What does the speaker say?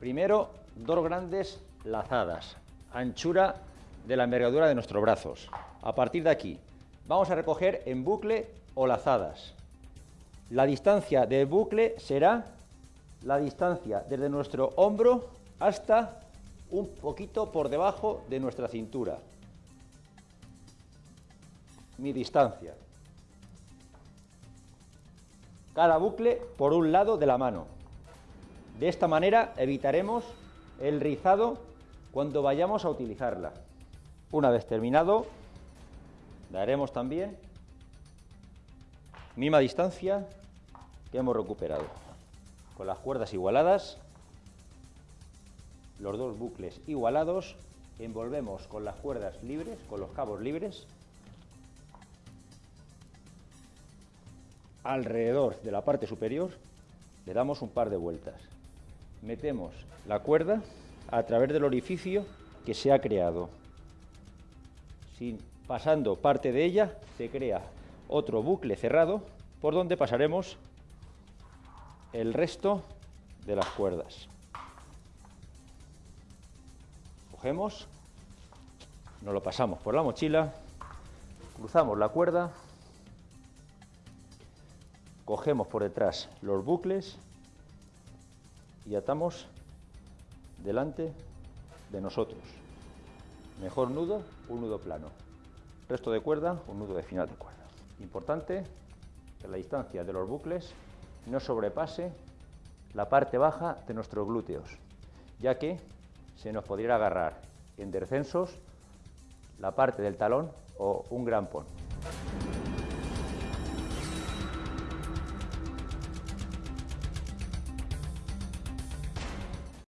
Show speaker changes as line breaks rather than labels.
Primero, dos grandes lazadas, anchura de la envergadura de nuestros brazos. A partir de aquí, vamos a recoger en bucle o lazadas. La distancia de bucle será la distancia desde nuestro hombro hasta un poquito por debajo de nuestra cintura. Mi distancia. Cada bucle por un lado de la mano. De esta manera evitaremos el rizado cuando vayamos a utilizarla. Una vez terminado, daremos también misma distancia que hemos recuperado. Con las cuerdas igualadas, los dos bucles igualados, envolvemos con las cuerdas libres, con los cabos libres, alrededor de la parte superior, le damos un par de vueltas. Metemos la cuerda a través del orificio que se ha creado. Sin, pasando parte de ella, se crea otro bucle cerrado por donde pasaremos el resto de las cuerdas. Cogemos, nos lo pasamos por la mochila, cruzamos la cuerda, cogemos por detrás los bucles y atamos delante de nosotros. Mejor nudo, un nudo plano. Resto de cuerda, un nudo de final de cuerda. Importante que la distancia de los bucles no sobrepase la parte baja de nuestros glúteos, ya que se nos podría agarrar en descensos la parte del talón o un gran pon.